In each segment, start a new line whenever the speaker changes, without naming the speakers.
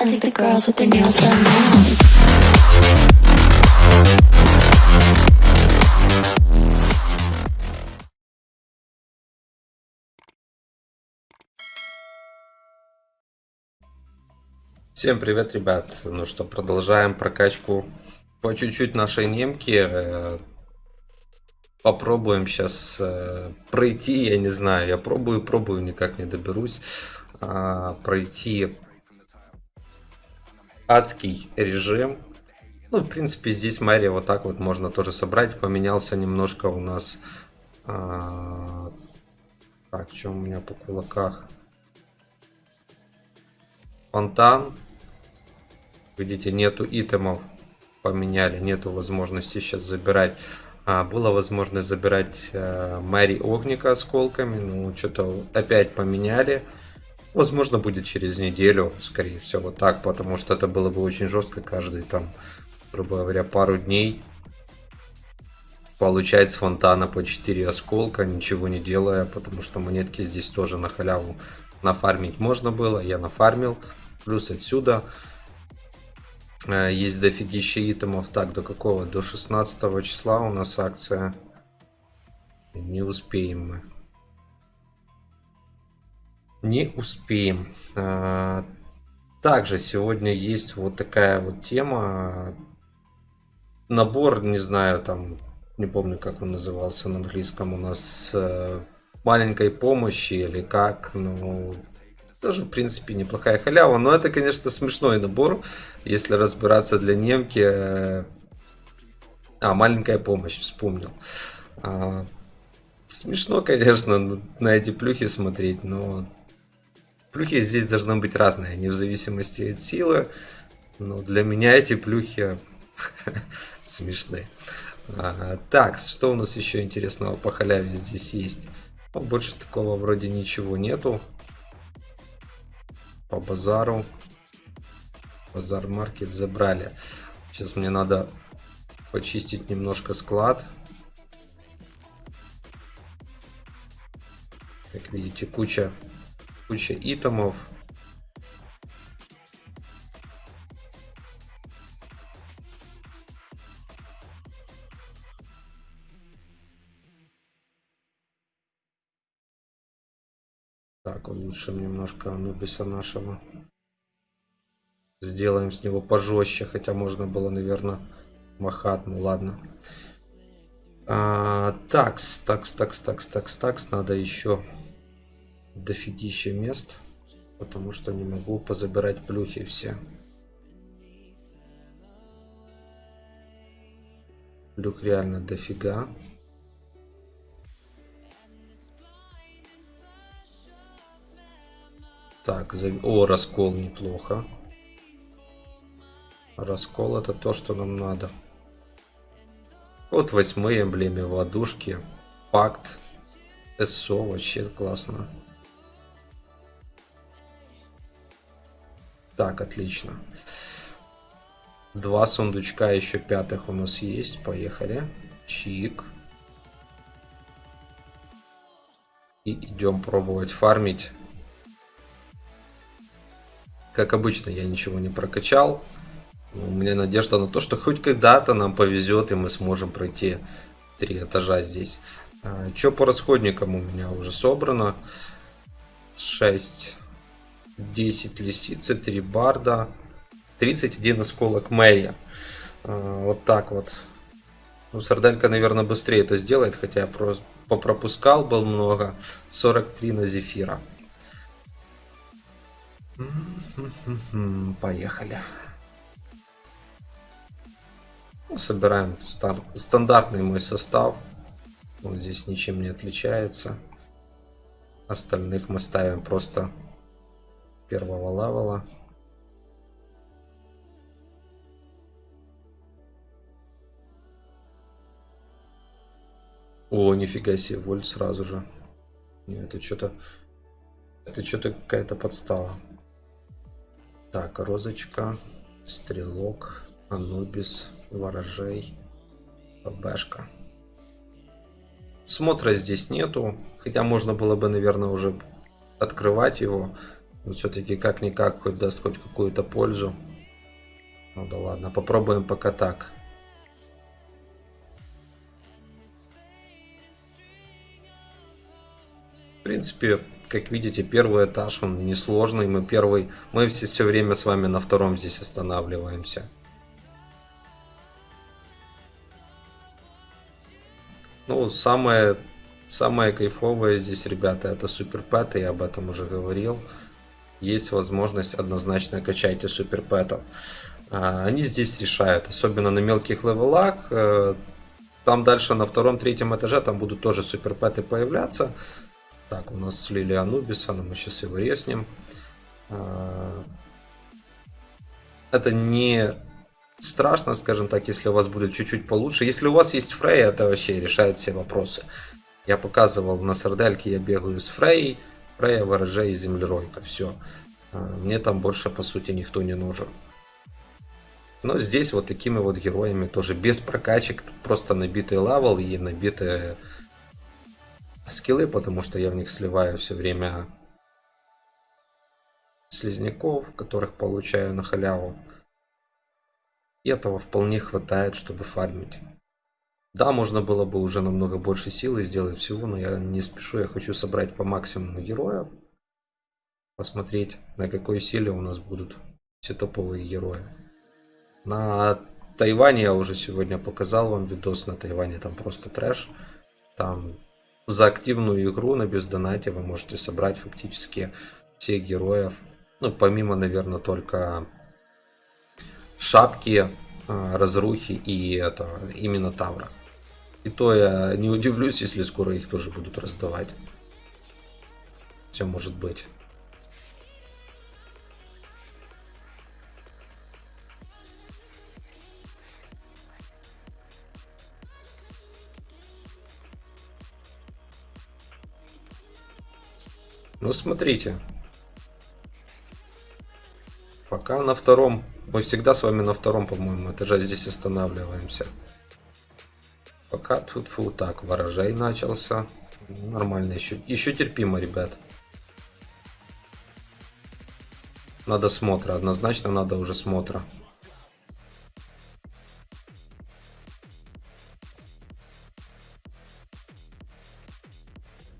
I think the girls with their nails done now.
Всем привет, ребят. Ну что, продолжаем прокачку по чуть-чуть нашей немки. Э, Попробуем сейчас пройти, я не знаю, я пробую, пробую, никак не доберусь. а, Пройти адский режим. Ну, в принципе, здесь Мария вот так вот можно тоже собрать. Поменялся немножко у нас... а, Так, что у меня по кулаках? Фонтан. Видите, нету итемов. Поменяли, нету возможности сейчас забирать. А, была возможность забирать э, Мэри Огника осколками. Ну, что-то опять поменяли. Возможно, будет через неделю, скорее всего, так, потому что это было бы очень жестко каждый там, грубо говоря, пару дней получать с фонтана по 4 осколка, ничего не делая, потому что монетки здесь тоже на халяву нафармить можно было, я нафармил. Плюс отсюда э, есть дофигища итемов. Так, до какого? До 16 числа у нас акция. Не успеем мы. Не успеем. А, Также сегодня есть вот такая вот тема. Набор, не знаю, там, не помню, как он назывался на английском у нас. э, Маленькой помощи или как. Ну, тоже, в принципе, неплохая халява. Но это, конечно, смешной набор, если разбираться для немки. А, маленькая помощь, вспомнил. А, Смешно, конечно, на эти плюхи смотреть, но плюхи здесь должны быть разные, не в зависимости от силы. Но для меня эти плюхи смешные. А, Так, что у нас еще интересного по халяве здесь есть? Ну, больше такого вроде ничего нету. По базару. Базар маркет забрали. Сейчас мне надо почистить немножко склад. Как видите, куча, куча итемов. Так, улучшим немножко Анубиса нашего. Сделаем с него пожестче, хотя можно было, наверное, махат. Ну ладно. А, такс, такс, такс, такс, такс, такс. Надо еще дофигища мест, потому что не могу позабирать плюхи все. Плюх реально дофига. Так, зав- о, раскол неплохо. Раскол это то, что нам надо. Вот восьмые эмблеме ладушки. Пакт. СО вообще классно. Так, отлично. Два сундучка еще пятых у нас есть. Поехали. Чик. И идем пробовать фармить. Как обычно, я ничего не прокачал. Но У меня надежда на то, что хоть когда-то нам повезет, и мы сможем пройти три этажа здесь. Что по расходникам у меня уже собрано? 6, 10 лисицы, 3 барда, 31 осколок Мэри. А, Вот так вот. Ну, Сарделька, наверное, быстрее это сделает, хотя я про- попропускал, был много. 43 на Зефира. Поехали. Ну, Собираем стар- стандартный мой состав. Он здесь ничем не отличается. Остальных мы ставим просто первого левела. О, нифига себе, вольт сразу же. Не, это что-то... Это что-то какая-то подстава. Так, розочка, стрелок, анубис, ворожей, ББшка. Смотра здесь нету, хотя можно было бы, наверное, уже открывать его. Все-таки как-никак хоть даст хоть какую-то пользу. Ну да ладно, попробуем пока так. В принципе, как видите, первый этаж, он несложный. Мы первый, мы все, все время с вами на втором здесь останавливаемся. Ну, самое, самое кайфовое здесь, ребята, это суперпэты, я об этом уже говорил. Есть возможность однозначно качайте суперпэтов. А, они здесь решают, особенно на мелких левелах. Э, там дальше на втором-третьем этаже там будут тоже суперпэты появляться. Так, у нас слили Анубиса, но мы сейчас его резнем. А, это не страшно, скажем так, если у вас будет чуть-чуть получше. Если у вас есть Фрей, это вообще решает все вопросы. Я показывал на сардельке, я бегаю с Фрей, Фрея, ворожей и землеройка. Все. А, мне там больше, по сути, никто не нужен. Но здесь вот такими вот героями тоже без прокачек, просто набитый лавел и набитые скиллы, потому что я в них сливаю все время слизняков, которых получаю на халяву. И этого вполне хватает, чтобы фармить. Да, можно было бы уже намного больше силы сделать всего, но я не спешу, я хочу собрать по максимуму героев. Посмотреть, на какой силе у нас будут все топовые герои. На Тайване я уже сегодня показал вам видос, на Тайване там просто трэш. Там за активную игру на бездонате вы можете собрать фактически всех героев. Ну, помимо, наверное, только шапки, разрухи и это, именно Тавра. И то я не удивлюсь, если скоро их тоже будут раздавать. Все может быть. Ну, смотрите. Пока на втором. Мы всегда с вами на втором, по-моему, этаже здесь останавливаемся. Пока тут фу так, ворожей начался. Нормально, еще, еще терпимо, ребят. Надо смотра, однозначно надо уже смотра.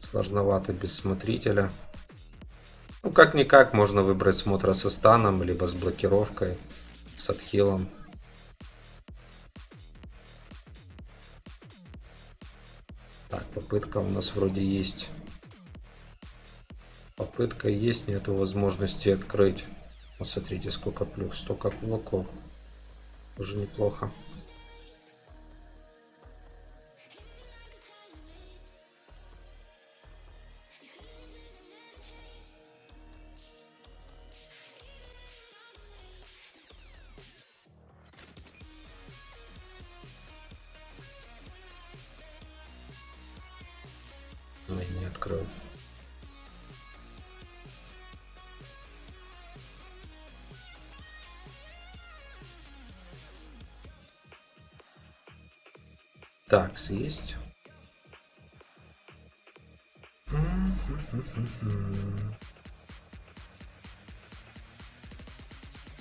Сложновато без смотрителя. Как-никак можно выбрать смотра со станом, либо с блокировкой, с отхилом. Так, попытка у нас вроде есть. Попытка есть, нету возможности открыть. Вот сколько плюс, столько кулаков. Уже неплохо. Так, съесть.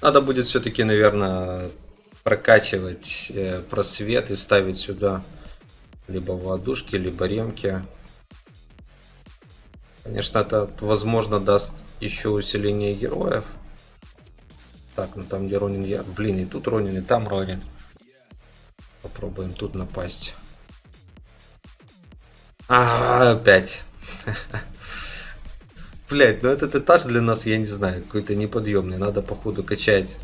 Надо будет все-таки, наверное, прокачивать э, просвет и ставить сюда либо воздушки, либо ремки. Конечно, это, возможно, даст еще усиление героев. Так, ну там где Ронин я. Блин, и тут Ронин, и там Ронин. Попробуем тут напасть. А, опять. Блять, ну этот этаж для нас, я не знаю, какой-то неподъемный. Надо, походу, качать.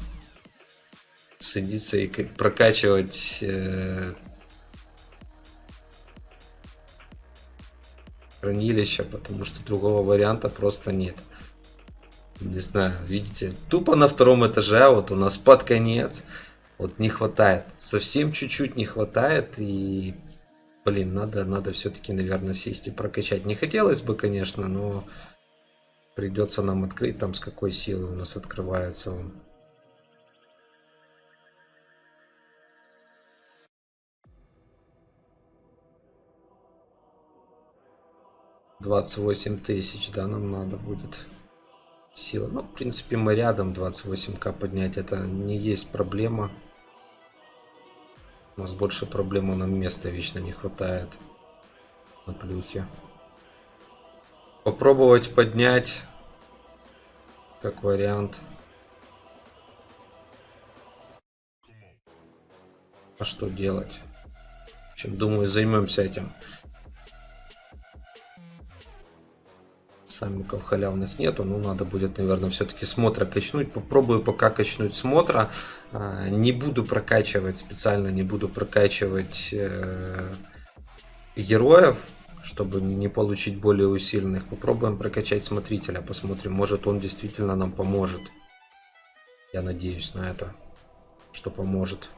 Садиться и прокачивать э, хранилища, потому что другого варианта просто нет. Не знаю, видите, тупо на втором этаже, а вот у нас под конец, вот не хватает, совсем чуть-чуть не хватает, и, блин, надо, надо все-таки, наверное, сесть и прокачать. Не хотелось бы, конечно, но придется нам открыть, там с какой силы у нас открывается он. 28 тысяч, да, нам надо будет. Сила. Ну, в принципе, мы рядом 28к поднять. Это не есть проблема. У нас больше проблема, нам места вечно не хватает на плюхе. Попробовать поднять как вариант. А что делать? В общем, думаю, займемся этим. Самиков халявных нету, но надо будет, наверное, все-таки смотра качнуть. Попробую пока качнуть смотра. А, не буду прокачивать специально, не буду прокачивать э, героев, чтобы не получить более усиленных. Попробуем прокачать смотрителя, посмотрим, может он действительно нам поможет. Я надеюсь на это, что поможет.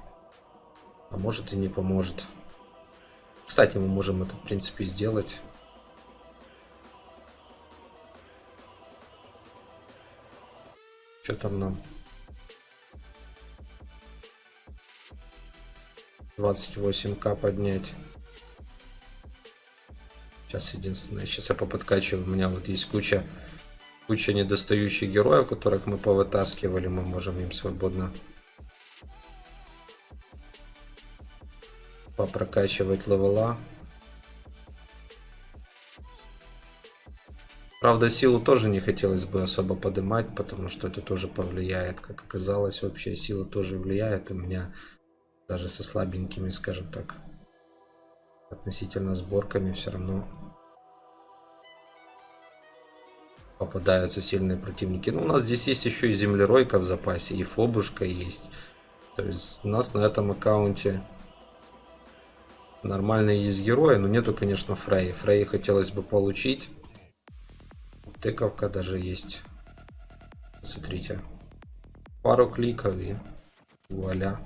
А может и не поможет. Кстати, мы можем это, в принципе, сделать. Что там нам? 28к поднять. Сейчас единственное, сейчас я поподкачиваю. У меня вот есть куча, куча недостающих героев, которых мы повытаскивали. Мы можем им свободно попрокачивать левела. Правда, силу тоже не хотелось бы особо поднимать, потому что это тоже повлияет. Как оказалось, общая сила тоже влияет. У меня даже со слабенькими, скажем так, относительно сборками все равно попадаются сильные противники. Ну, у нас здесь есть еще и землеройка в запасе, и фобушка есть. То есть у нас на этом аккаунте нормальные есть герои, но нету, конечно, Фрей. Фрей хотелось бы получить. Тыковка даже есть. Смотрите. Пару кликов и вуаля.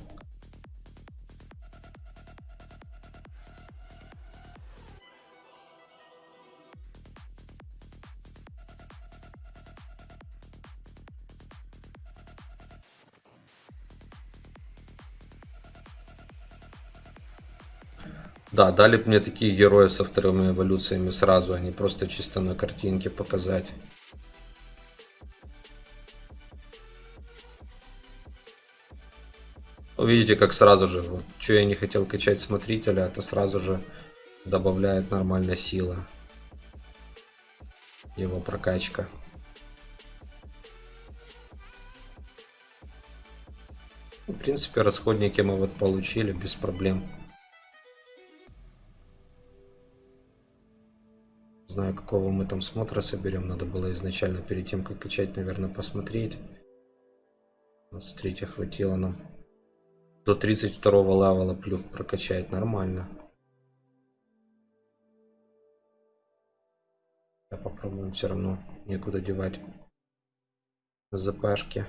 Да, дали бы мне такие герои со вторыми эволюциями сразу, а не просто чисто на картинке показать. Видите, как сразу же, вот, что я не хотел качать смотрителя, это сразу же добавляет нормальная сила. Его прокачка. В принципе, расходники мы вот получили без проблем. Знаю, какого мы там смотра соберем. Надо было изначально перед тем, как качать, наверное, посмотреть. Вот, смотрите, хватило нам. До 32 левела плюх прокачать нормально. Я попробуем все равно. Некуда девать ЗПшки.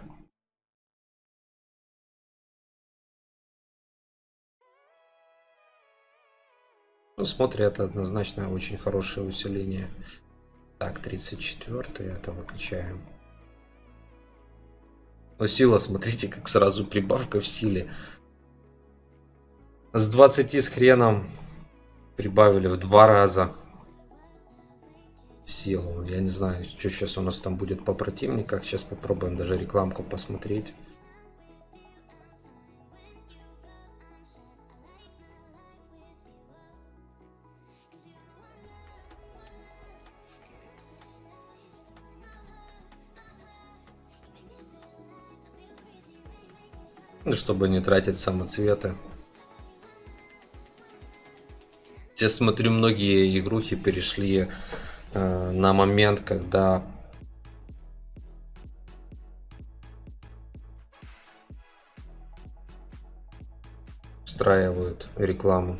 Ну, смотри, это однозначно очень хорошее усиление. Так, 34 это выкачаем. Но сила, смотрите, как сразу прибавка в силе. С 20 с хреном прибавили в два раза силу. Я не знаю, что сейчас у нас там будет по противниках. Сейчас попробуем даже рекламку посмотреть. Чтобы не тратить самоцветы. Сейчас смотрю, многие игрухи перешли э, на момент, когда встраивают рекламу.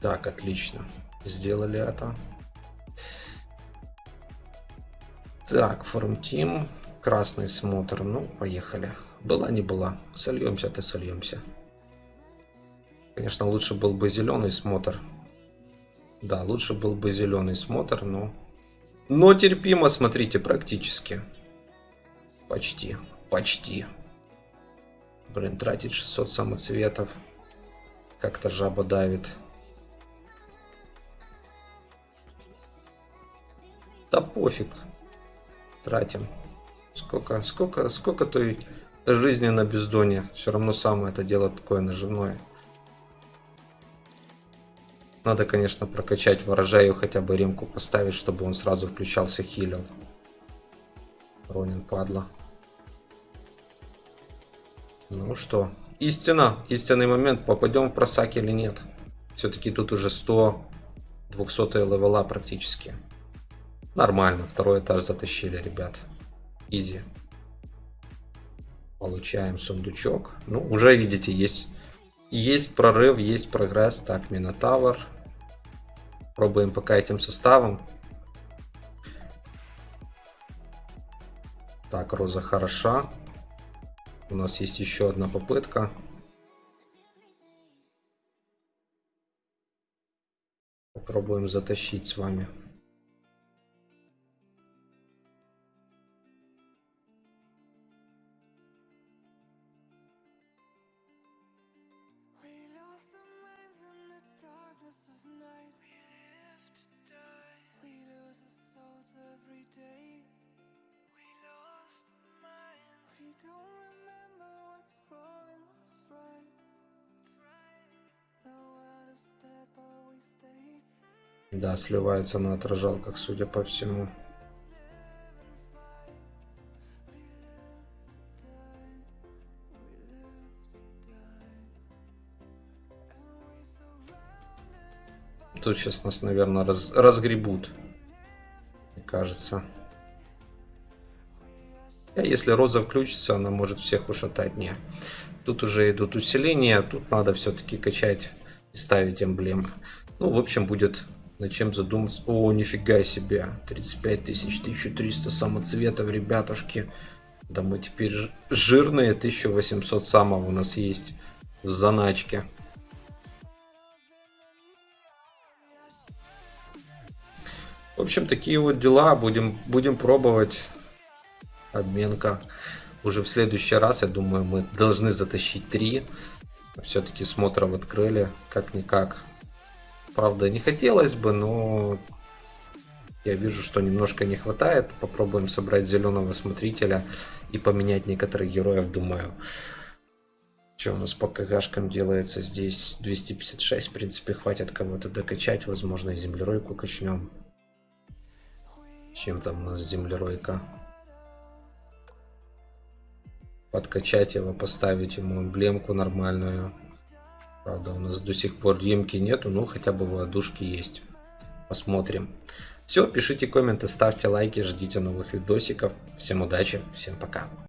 Так, отлично. Сделали это. Так, формтим. Красный смотр. Ну, поехали. Была, не была. Сольемся-то сольемся. Конечно, лучше был бы зеленый смотр. Да, лучше был бы зеленый смотр, но... Но терпимо, смотрите, практически. Почти. Почти. Блин, тратить 600 самоцветов. Как-то жаба давит. Да пофиг. Тратим. Сколько, сколько, сколько той жизни на бездоне. Все равно самое это дело такое наживное. Надо, конечно, прокачать ворожею, хотя бы ремку поставить, чтобы он сразу включался, хилил. Ронин, падла. Ну что, истина, истинный момент, попадем в просак или нет. Все-таки тут уже 100, 200 левела практически. Нормально, второй этаж затащили, ребят. Изи. Получаем сундучок. Ну, уже видите, есть, есть прорыв, есть прогресс. Так, Минотавр. Пробуем пока этим составом. Так, Роза хороша. У нас есть еще одна попытка. Попробуем затащить с вами. Да, сливается на отражалках, судя по всему. Тут сейчас нас, наверное, раз, разгребут. Мне кажется. А если роза включится, она может всех ушатать. Не. Тут уже идут усиления. Тут надо все-таки качать и ставить эмблемы. Ну, в общем, будет над чем задуматься. О, нифига себе. 35 тысяч, 1300 самоцветов, ребятушки. Да мы теперь жирные. 1800 самого у нас есть в заначке. В общем, такие вот дела. Будем, будем пробовать. Обменка. Уже в следующий раз, я думаю, мы должны затащить 3. Все-таки смотров открыли. Как-никак. Правда, не хотелось бы, но я вижу, что немножко не хватает. Попробуем собрать зеленого смотрителя и поменять некоторых героев, думаю. Что у нас по КГшкам делается здесь? 256, в принципе, хватит кого-то докачать. Возможно, и землеройку качнем. Чем там у нас землеройка? Подкачать его, поставить ему эмблемку нормальную. Правда, у нас до сих пор ремки нету, но хотя бы ладушки есть. Посмотрим. Все, пишите комменты, ставьте лайки, ждите новых видосиков. Всем удачи, всем пока.